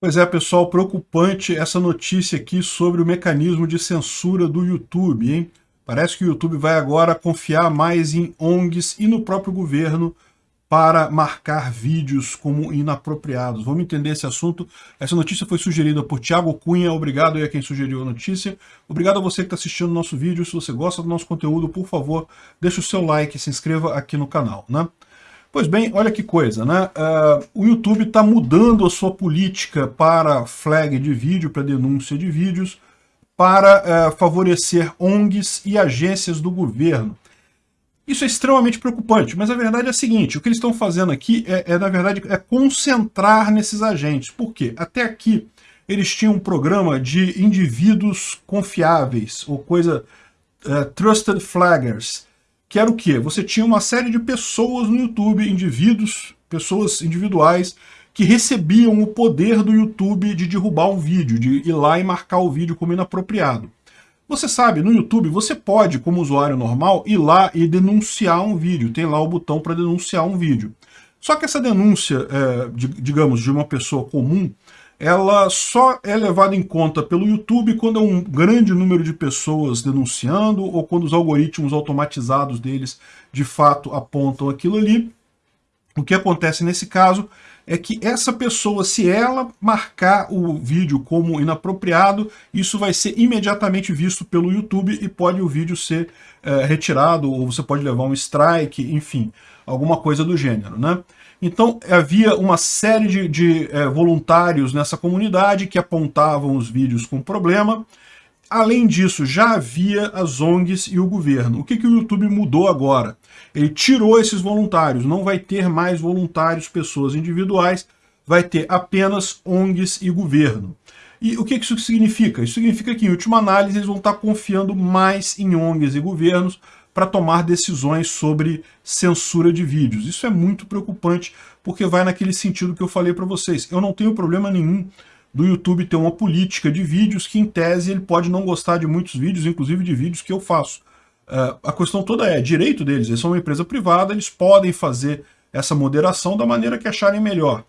Pois é, pessoal, preocupante essa notícia aqui sobre o mecanismo de censura do YouTube, hein? Parece que o YouTube vai agora confiar mais em ONGs e no próprio governo para marcar vídeos como inapropriados. Vamos entender esse assunto. Essa notícia foi sugerida por Thiago Cunha, obrigado aí a quem sugeriu a notícia. Obrigado a você que está assistindo o nosso vídeo. Se você gosta do nosso conteúdo, por favor, deixe o seu like e se inscreva aqui no canal, né? Pois bem, olha que coisa, né? Uh, o YouTube está mudando a sua política para flag de vídeo, para denúncia de vídeos, para uh, favorecer ONGs e agências do governo. Isso é extremamente preocupante, mas a verdade é a seguinte, o que eles estão fazendo aqui é, é, na verdade, é concentrar nesses agentes. Por quê? Até aqui, eles tinham um programa de indivíduos confiáveis, ou coisa, uh, trusted flaggers, que era o quê? Você tinha uma série de pessoas no YouTube, indivíduos, pessoas individuais, que recebiam o poder do YouTube de derrubar um vídeo, de ir lá e marcar o vídeo como inapropriado. Você sabe, no YouTube você pode, como usuário normal, ir lá e denunciar um vídeo. Tem lá o botão para denunciar um vídeo. Só que essa denúncia, é, de, digamos, de uma pessoa comum, ela só é levada em conta pelo YouTube quando é um grande número de pessoas denunciando ou quando os algoritmos automatizados deles de fato apontam aquilo ali. O que acontece nesse caso é que essa pessoa, se ela marcar o vídeo como inapropriado, isso vai ser imediatamente visto pelo YouTube e pode o vídeo ser é, retirado, ou você pode levar um strike, enfim, alguma coisa do gênero, né? Então havia uma série de, de é, voluntários nessa comunidade que apontavam os vídeos com problema. Além disso, já havia as ONGs e o governo. O que, que o YouTube mudou agora? Ele tirou esses voluntários, não vai ter mais voluntários, pessoas individuais, vai ter apenas ONGs e governo. E o que isso significa? Isso significa que, em última análise, eles vão estar confiando mais em ONGs e governos para tomar decisões sobre censura de vídeos. Isso é muito preocupante, porque vai naquele sentido que eu falei para vocês. Eu não tenho problema nenhum do YouTube ter uma política de vídeos que, em tese, ele pode não gostar de muitos vídeos, inclusive de vídeos que eu faço. Uh, a questão toda é, direito deles, eles são uma empresa privada, eles podem fazer essa moderação da maneira que acharem melhor.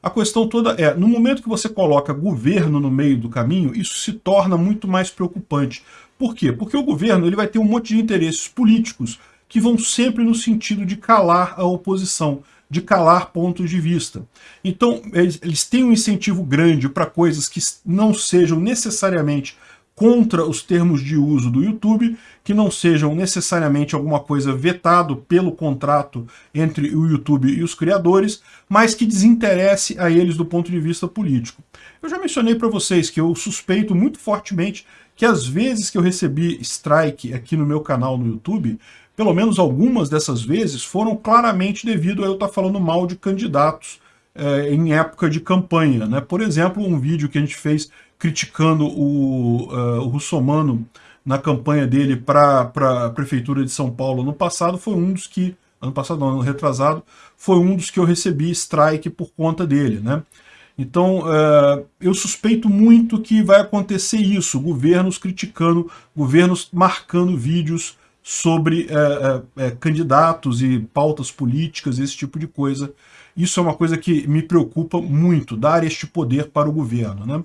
A questão toda é, no momento que você coloca governo no meio do caminho, isso se torna muito mais preocupante. Por quê? Porque o governo ele vai ter um monte de interesses políticos que vão sempre no sentido de calar a oposição, de calar pontos de vista. Então, eles, eles têm um incentivo grande para coisas que não sejam necessariamente contra os termos de uso do YouTube, que não sejam necessariamente alguma coisa vetado pelo contrato entre o YouTube e os criadores, mas que desinteresse a eles do ponto de vista político. Eu já mencionei para vocês que eu suspeito muito fortemente que as vezes que eu recebi strike aqui no meu canal no YouTube, pelo menos algumas dessas vezes foram claramente devido a eu estar falando mal de candidatos é, em época de campanha. Né? Por exemplo, um vídeo que a gente fez criticando o, uh, o Russomano na campanha dele para a Prefeitura de São Paulo no passado, foi um dos que, ano passado não, ano retrasado, foi um dos que eu recebi strike por conta dele, né? Então, uh, eu suspeito muito que vai acontecer isso, governos criticando, governos marcando vídeos sobre uh, candidatos e pautas políticas, esse tipo de coisa. Isso é uma coisa que me preocupa muito, dar este poder para o governo. Né?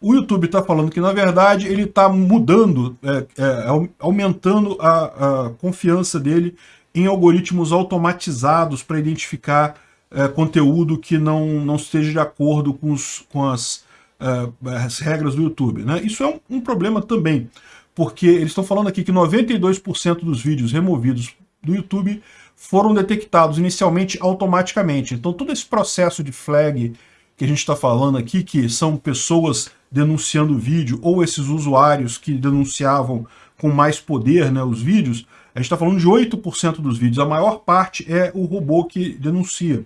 O YouTube está falando que, na verdade, ele está mudando, é, é, aumentando a, a, confiança dele em algoritmos automatizados para identificar é, conteúdo que não, não esteja de acordo com, os, com as, é, as regras do YouTube. Né? Isso é um, um problema também, porque eles estão falando aqui que 92% dos vídeos removidos do YouTube foram detectados inicialmente automaticamente. Então todo esse processo de flag que a gente está falando aqui, que são pessoas denunciando o vídeo, ou esses usuários que denunciavam com mais poder né, os vídeos, a gente está falando de 8% dos vídeos. A maior parte é o robô que denuncia.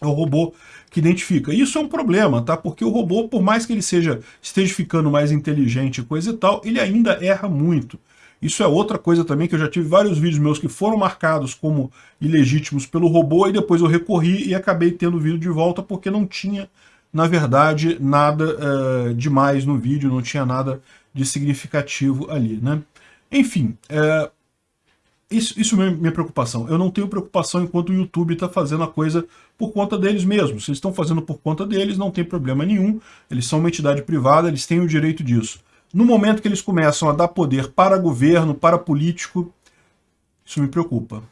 É o robô que identifica. Isso é um problema, tá? Porque o robô, por mais que ele seja esteja ficando mais inteligente e coisa e tal, ele ainda erra muito. Isso é outra coisa também, que eu já tive vários vídeos meus que foram marcados como ilegítimos pelo robô, e depois eu recorri e acabei tendo o vídeo de volta porque não tinha, na verdade, nada uh, demais no vídeo, não tinha nada de significativo ali, né? Enfim, uh, isso, isso é minha preocupação. Eu não tenho preocupação enquanto o YouTube está fazendo a coisa por conta deles mesmos. Se eles estão fazendo por conta deles, não tem problema nenhum. Eles são uma entidade privada, eles têm o direito disso. No momento que eles começam a dar poder para governo, para político, isso me preocupa.